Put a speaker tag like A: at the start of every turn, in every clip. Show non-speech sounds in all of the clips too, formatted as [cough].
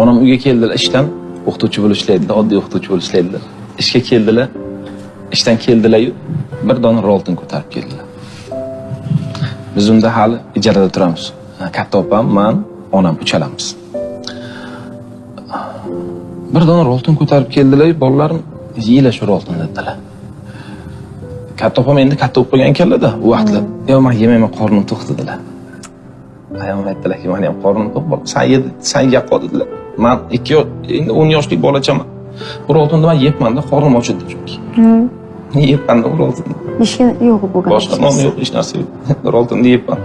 A: onam uyga keldilar ishdan o'qituvchi bo'lib ishlaydilar oddiy o'qituvchi bo'lib ishlaydilar ishga keldilar ishdan keldilaryu bir dona roltin ko'tarib keldilar. Biz unda hali ijarada turamiz. Katta opam man onam uchalamiz. Bir dona roltin ko'tarib keldilar bolalarim yeylar shu roltinni dedilar. Katta opam endi katta bo'lib qolgan ekanlarda u vaqtlar yo man yemayman qornim to'q dedilar. Ayam aytdilarki mani ham qornim to'q bola san ye san yeb qol dedilar. Man ikki endi o'n yoshlik bolachaman. Bu roltinni man yebmanda qornim ochildi chunki. Yebmanda bu roltinni
B: ishga yo'q bo'lgan
A: boshqa non yo'q hech narsa yo'q. [laughs] Roltinni yebman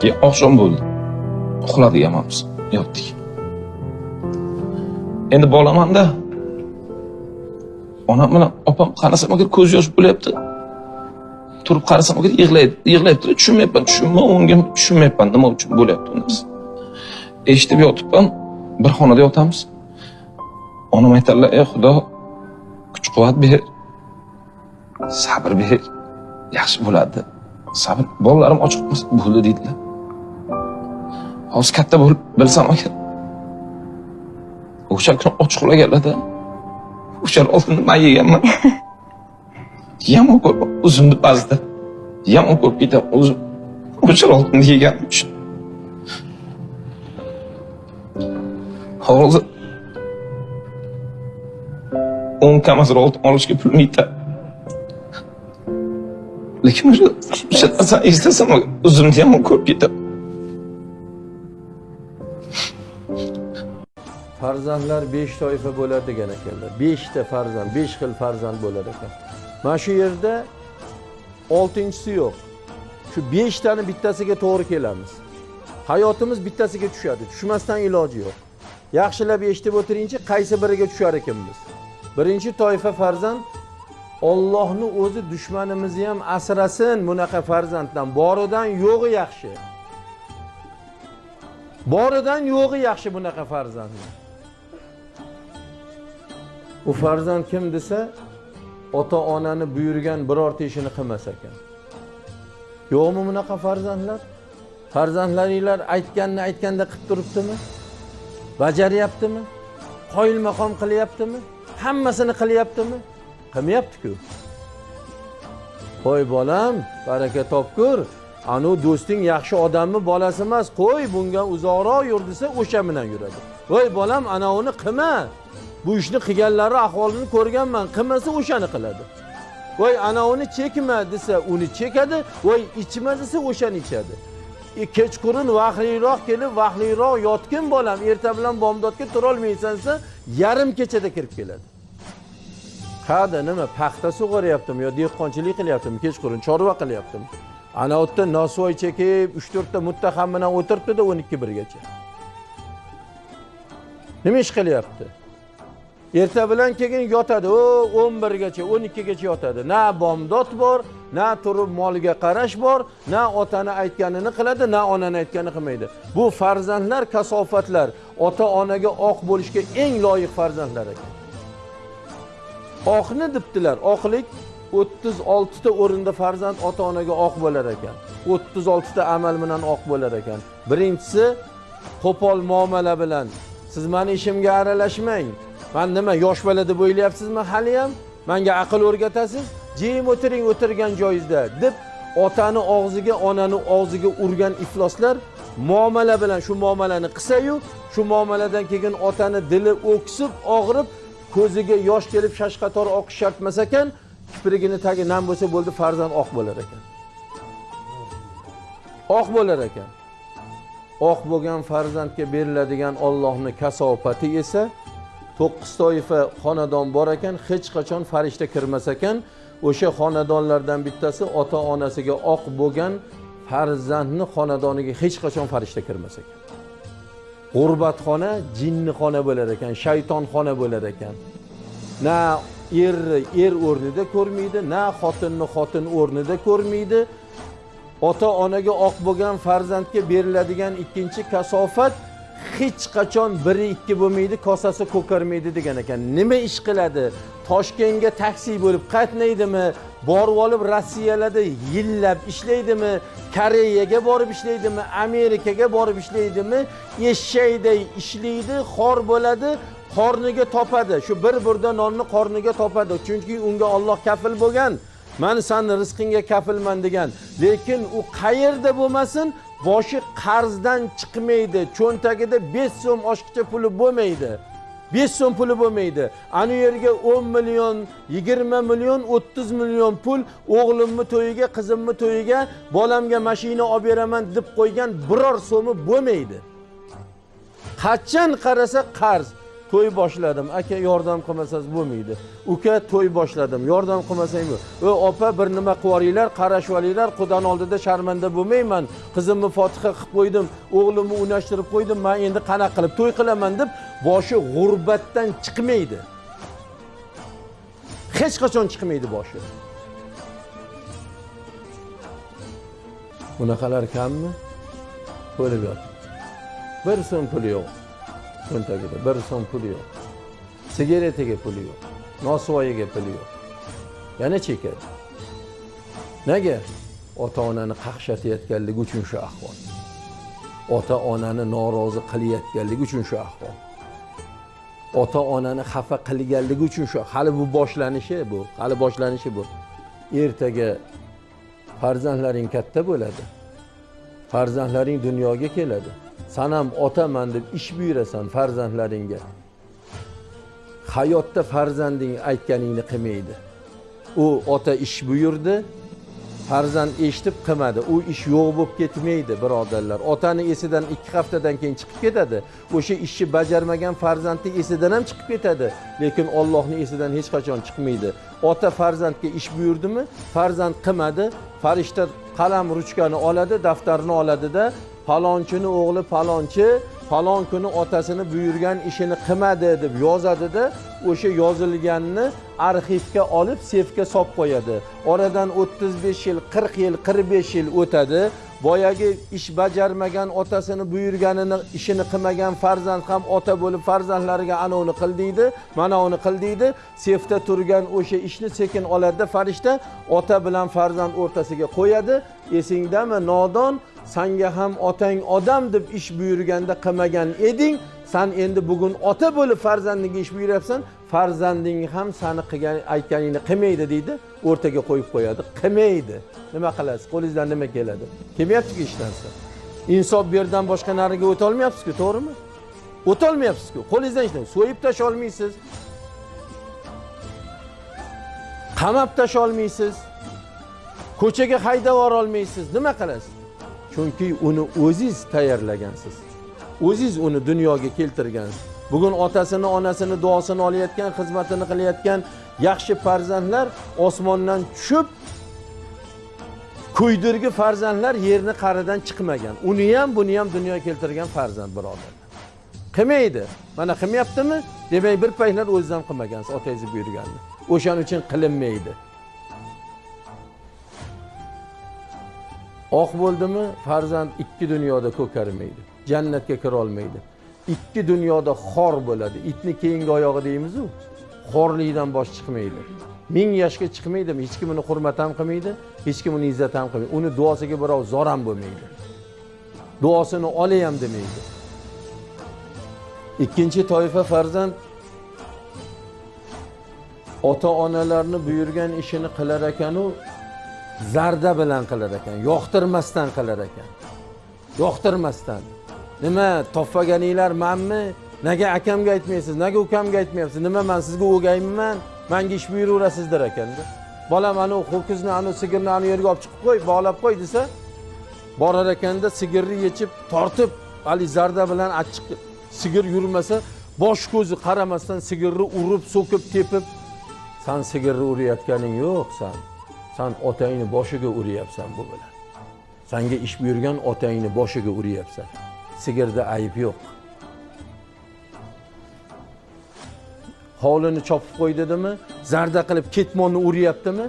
A: keyin oqshom bo'ldi. Uxladiganmiz yotdik. Endi bolamanda onam bilan opam qarasam agar ko'z yosh bo'lyapti turib qarasam agar yig'laydi yig'layapti tushunmayapman tushunmayman unga tushunmayapman. Nima uchun bo'lyapti u narsa eshitib yotibman bir xonada yotamiz. Onam aytadilar ey xudo kuch quvvat ber sabr ber yaxshi bo'ladi. Sabr bolalarim ochiq qolmasa bo'ldi deydilar hozir katta bo'lib bilsam agar o'sha kuni och qolaganlarda o'sha oltinni man yeganman. [laughs] yomon ko'p o'zimni ba'zida yomon ko'p ketaman o'zim o'sha oltinni yeganim uchun hozir o'n kamazir oltin olishga pulim yetadi lekin o'sha o'sha narsani eslasam o'zimni yomon ko'rib ketaman
C: farzandlar besh toifa bo'ladi degan ekanlar beshta farzand besh xil farzand bo'lar ekan mana shu yerda oltinchisi yo'q. Shu beshtani bittasiga to'g'ri kelamiz. Hayotimiz bittasiga tushadi. Tushmasdan iloji yo'q. Yaxshilab eshitib o'tiringchi qaysi biriga tushar ekanmiz? Birinchi toifa farzand. Ollohni o'zi dushmanimizni ham asrasin bunaqa farzanddan. Boridan yo'g'i yaxshi. Boridan yo'g'i yaxshi bunaqa farzandni. U farzand kim desa ota onani buyurgan birorta ishini qilmas ekan. Yo'qmi bunaqa farzandlar? Farzandlaringlar aytganni aytganda qilib turibdimi? Bajaryaptimi? Qoyil maqom qilyaptimi? Hammasini qilyaptimi? Qilmayaptiku. Qo'y bolam baraka topkur anavi do'sting yaxshi odammi bolasi emas qo'y bunga uzoqroq yur desa o'sha bilan yuradi. Voy bolam anavini qilma bu ishni qilganlari ahvolini ko'rganman. Qilmasa o'shani qiladi. Voy anavini chekma desa uni chekadi. Voy ichma desa o'shani ichadi. E, kechqurun vahliroq kelib vahliroq yotgin bolam erta bilan bomdodga turolmaysan desa yarim kechada kirib keladi. Qayerda nima paxta sug'oryaptimi yo dehqonchilik qilyaptimi kechqurun chorva qilyaptimi ana u yerda nosvoy chekib uch to'rtta muttaham bilan o'tiribdida o'n ikki birgacha. Nima ish qilyapti? Erta bilan keyin yotadi. O o'n birgacha o'n ikkigacha yotadi. Na bomdod bor na turib moliga qarash bor na otani aytganini qiladi na onani aytganini qilmaydi. Bu farzandlar kasofatlar. Ota onaga oq bo'lishga eng loyiq farzandlar ekan. Oqni debdilar oqlik o'ttiz oltita o'rinda farzand ota onaga oq bo'lar ekan. O'ttiz oltita amal bilan oq bo'lar ekan. Birinchisi qo'pol muomala bilan. Siz mani ishimga aralashmang. Man nima yosh bola deb o'ylayapsizmi? Haliyam manga aql o'rgatasiz? Jim o'tiring o'tirgan joyingizda deb otani og'ziga onani og'ziga urgan ifloslar muomala bilan shu muomalani qilsayu shu muomaladan keyin otani dili o'ksib og'rib ko'ziga yosh kelib shashqator oqish shart emas ekan kiprigini tagi nam bo'lsa bo'ldi farzand oq bo'lar ekan. Oq bo'lar ekan. Oq bo'lgan farzandga beriladigan ollohni kasofati esa to'qqiz toifa xonadon bor ekan hech qachon farishta kirmas ekan. O'sha xonadonlardan bittasi ota onasiga oq bo'lgan farzandni xonadoniga hech qachon farishta kirmas ekan. G'urbatxona jinnixona bo'lar ekan shaytonxona bo'lar ekan. Na erni er o'rnida ko'rmaydi na xotinni xotin o'rnida ko'rmaydi. Ota onaga oq bo'lgan farzandga beriladigan ikkinchi kasofat hech qachon biri ikki bo'lmaydi kosasi ko'karmaydi degan ekan. Nima ish qiladi? Toshkentga taksi bo'lib qatnaydimi borib olib rossiyalarda yillab ishlaydimi? Koreyaga borib ishlaydimi? Amerikaga borib ishlaydimi? Eshakday ishlaydi xor bo'ladi qorniga topadi. Shu bir burda nonni qorniga topadi. Chunki unga olloh kafil bo'lgan. Man sani rizqingga kafilman degan. Lekin u qayerda bo'lmasin boshi qarzdan chiqmaydi cho'ntagida besh so'm oshiqcha puli bo'lmaydi. Besh so'm puli bo'lmaydi. Ana yerga o'n million yigirma million o'ttiz million pul o'g'limni to'yiga qizimni to'yiga bolamga mashina olib beraman deb qo'ygan biror so'mi bo'lmaydi. Qachon qarasa qarz. To'y boshladim. Aka yordam qilmasangiz bo'lmaydi. Uka to'y boshladim. Yordam qilmasang bu opa bir nima qilib yuboringlar qarashib olinglar xudoni oldida sharmanda bo'lmayman. Qizimni fotiha qilib qo'ydim o'g'limni unashtirib qo'ydim man endi qanaqa qilib to'y qilaman deb boshi g'urbatdan chiqmaydi. Hech qachon chiqmaydi boshi. Bunaqalar kammi? To'lib yotibdi. Bir so'm puli yo'q. Cho'ntagida bir so'm puli yo'q. Sigaretiga puli yo'q. Nosvoyiga puli yo'q. Yana chekadi nega ota onani qaqshatayotganligi uchun shu ahvol? Ota onani norozi qilayotganligi uchun shu ahvol. Ota onani xafa qilganligi uchun shu hali bu boshlanishi bu hali boshlanishi bu. Ertaga farzandlaring katta bo'ladi. Farzandlaring dunyoga keladi. San ham otaman deb ish buyurasan farzandlaringga. Hayotda farzanding aytganingni qilmaydi. U ota ish buyurdi farzand eshitib qilmadi u ish yo'q bo'lib ketmaydi birodarlar. Otani esidan ikki haftadan keyin chiqib ketadi. O'sha ishni bajarmagan farzandni esidan ham chiqib ketadi. Lekin ollohni esidan hech qachon chiqmaydi. Ota farzandga ish buyurdimi? Farzand qilmadi farishta qalam ruchkani oladi daftarni oladida palonchini o'g'li palonchi falon kuni otasini buyurgan ishini qilmadi deb yozadida o'sha yozilganni arxivga olib sefga solib qo'yadi. Oradan o'ttiz besh yil qirq yil qirq besh yil o'tadi. Boyagi ish bajarmagan otasini buyurganini ishini qilmagan farzand ham ota bo'lib farzandlariga anavini qil deydi mana uni qil deydi. Sefda turgan o'sha ishni sekin oladida farishta ota bilan farzand o'rtasiga qo'yadi. Esingdami nodon? Sanga ham otang odam deb ish buyurganda qilmagan eding. San endi bugun ota bo'lib farzandingga ish buyuryapsan farzanding ham sani qilgan aytganingni qilmaydi deydi. O'rtaga qo'yib qo'yadi qilmaydi. Nima qilasiz? Qo'lingizdan nima keladi? Kelmayaptiku hech narsa insof bu yerdan boshqa nariga o'tolmayapsizku to'g'rimi? O'tolmayapsizku. Qo'lingizdan hech narsa so'yib tasholmaysiz. Qamab tasholmaysiz. Ko'chaga haydab yuborolmaysiz nima qilasiz? Chunki uni o'ziz tayyorlagansiz. O'ziz uni dunyoga keltirgansiz. Bugun otasini onasini duosini olayotgan xizmatini qilayotgan yaxshi farzandlar osmondan tushib kuydirgi farzandlar yerni qa'ridan chiqmagan. Uni ham buni ham dunyoga keltirgan farzand birodarlar qilmaydi. Mana qilmayaptimi? Demak bir paytlar o'zidan qilmagansiz otangizni buyurganini. O'shaning uchun qilinmaydi. Oq bo'ldimi? Farzand ikki dunyoda ko'karmaydi jannatga kira olmaydi ikki dunyoda xor bo'ladi. Itni keyingi oyog'i deymizu xorlikdan bosh chiqmaydi. Ming yoshga chiqmaydimi? Hech kim uni hurmat ham qilmaydi hech kim uni izzat ham qilmaydi. Uni duosiga birov zor ham bo'lmaydi. Duosini olay ham demaydi. Ikkinchi toifa farzand. Ota onalarni buyurgan ishini qilar ekanu zarda bilan qilar ekan yoqtirmasdan qilar ekan. Yoqtirmasdan. Nima topmaganinglar manmi? Nega akamga aytmaysiz nega ukamga aytmayapsiz? Nima man sizga o'gaymiman? Manga ish buyuraverasizlar ekanda. Bolam anavi ho'kizni anavi sigirni anavi yerga olib chiqib qo'y bog'lab qo'y desa borar ekanda sigirni yechib tortib haligi zarda bilan achchiq sigir yurmasa bosh ko'zi qaramasdan sigirni urib so'kib tepib san sigirni urayotganing yo'q san. San otangni boshiga uryapsan bu bilan. Sanga ish buyurgan otangni boshiga uryapsan sigirda ayb yo'q. Hovlini chopib qo'y dedimi? Zarda qilib ketmonni uryaptimi?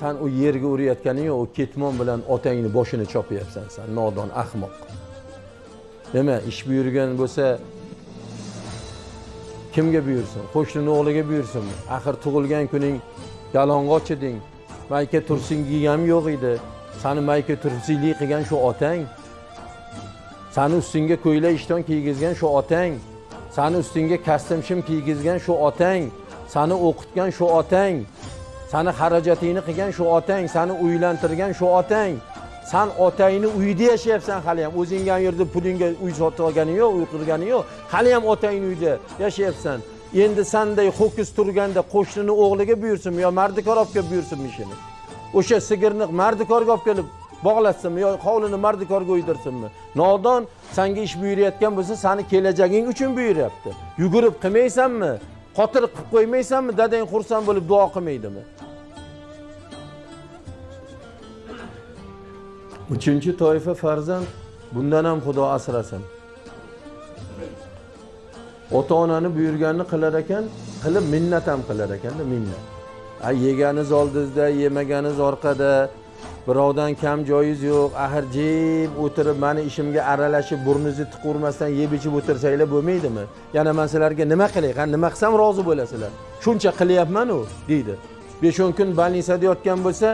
C: San u yerga urayotganing yo'q u ketmon bilan otangni boshini chopyapsan san nodon ahmoq. Nima ish buyurgan bo'lsa kimga buyursin? Qo'shnini o'g'liga buyursinmi? Axir tug'ilgan kuning yalang'och eding. Mayka tursinging ham yo'q edi. Sani mayka tursinglik qilgan shu otang. Sani ustingga ko'ylak ishton kiygizgan shu otang. Sani ustingga kostyum shim kiygizgan shu otang. Sani o'qitgan shu otang. Sani xarajatingni qilgan shu otang. Sani uylantirgan shu otang. San otangni uyida yashayapsan hali ham o'zingga ham yerda pulingga uy sotib olganing yo'q uy qurganing yo'q. Hali ham otangni uyida yashayapsan. Endi sanday ho'kiz turganda qo'shnini o'g'liga buyursinmi yo mardikor olib kelib buyursinmi ishini o'sha sigirni mardikorga olib kelib bog'latsinmi yo hovlini mardikorga o'ydirsinmi nodon sanga ish buyurayotgan bo'lsa sani kelajaging uchun buyuryapti. Yugurib qilmaysanmi? Qotil qilib qo'ymaysanmi? Dadang xursand bo'lib duo qilmaydimi? Uchinchi toifa farzand bundan ham xudo asrasin. Ota onani buyurganini qilar ekan qilib minnat ham qilar ekanda minnat. A yeganiz oldingizda yemaganiz orqada birovdan kam joyingiz yo'q. Axir jim o'tirib mani ishimga aralashib burningizni tiqavermasdan yeb ichib o'tirsanglar bo'lmaydimi? Yana man sizlarga nima qilay ha nima qilsam rozi bo'lasizlar? Shuncha qilyapmanu deydi. Besh o'n kun больницада yotgan bo'lsa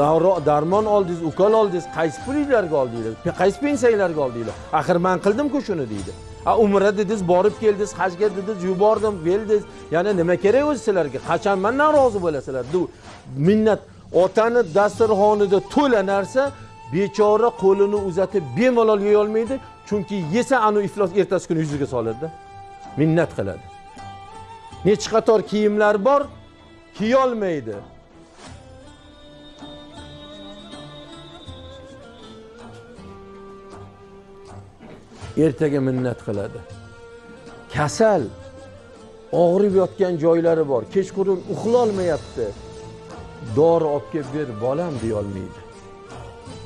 C: davro- darmon oldingiz ukol oldingiz qaysi pulinglarga oldinglar qaysi pensiyanglarga oldinglar axir man qildimku shuni deydi. A umra dedingiz borib keldingiz hajga dedingiz yubordim keldingiz. Yana nima kerak o'zi sizlarga? Qachon mandan rozi bo'lasizlar? Minnat otani dasturxonida to'la narsa bechora qo'lini uzatib bemalol yeyolmaydi chunki yesa anu iflos ertasi kuni yuziga soladida minnat qiladi. Nechi qator kiyimlar bor kiyolmaydi. Ertaga minnat qiladi. Kasal og'rib yotgan joylari bor. Kechqurun uxlolmayapti. Dori olib kelib ber bolam deyolmaydi.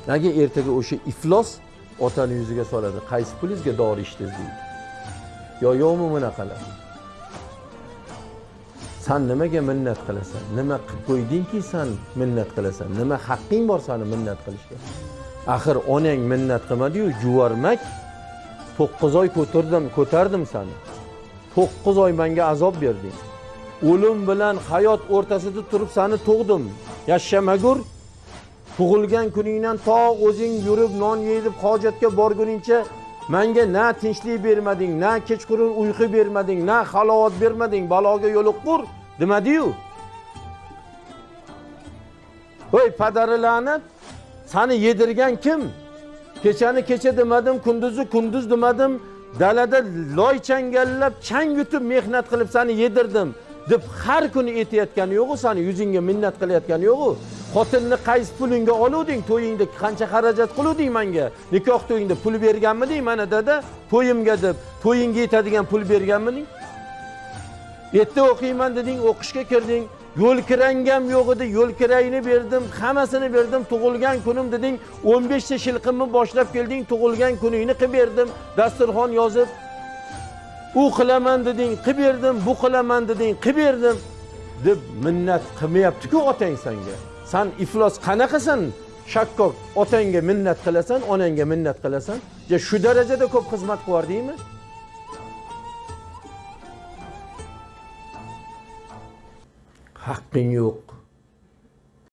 C: Nega ertaga o'sha iflos otani yuziga soladi. Qaysi pulingizga dori ichdingiz deydi. Yo yo'qmi bunaqalar? San nimaga minnat qilasan? Nima qilib qo'ydingki san minnat qilasan? Nima haqqing bor sani minnat qilishga? Axir onang minnat qilmadiyu juvarmak to'qqiz oy ko'tardim ko'tardim sani to'qqiz oy menga azob berding. O'lim bilan hayot o'rtasida turib sani tug'dim. Yashamagur tug'ilgan kuningdan to o'zing yurib non yeyib hojatga borguningcha menga na tinchlik bermading na kechqurun uyqu bermading na halovat bermading baloga yo'liqqur demadiyu. Voy padari la'nat sani yedirgan kim? Kechani kecha demadim kunduzni kunduz demadim. Dalada loy changallab chang yutib mehnat qilib sani yedirdim deb har kuni aytayotgani yo'qu sani yuzingga minnat qilayotgani yo'qu xotinni qaysi pulingga oluvding to'yingda qancha xarajat qiluvding manga? Nikoh to'yingda pul berganmiding mana dada? To'yimga deb to'yingga yetadigan pul berganmiding erta o'qiyman deding o'qishga kirding. Yo'l kirangam yo'q edi yo'l kirayni berdim hammasini berdim tug'ilgan kunim deding o'n beshta shilqimni boshlab kelding tug'ilgan kuningni qilib berdim. Dasturxon yozib u qilaman deding qilib berdim bu qilaman deding qilib berdim deb minnat qilmayaptiku otang sanga. San iflos qanaqasan shakkok otangga minnat qilasan onangga minnat qilasan. Ja shu darajada ko'p xizmat qilibordingmi haqqing yo'q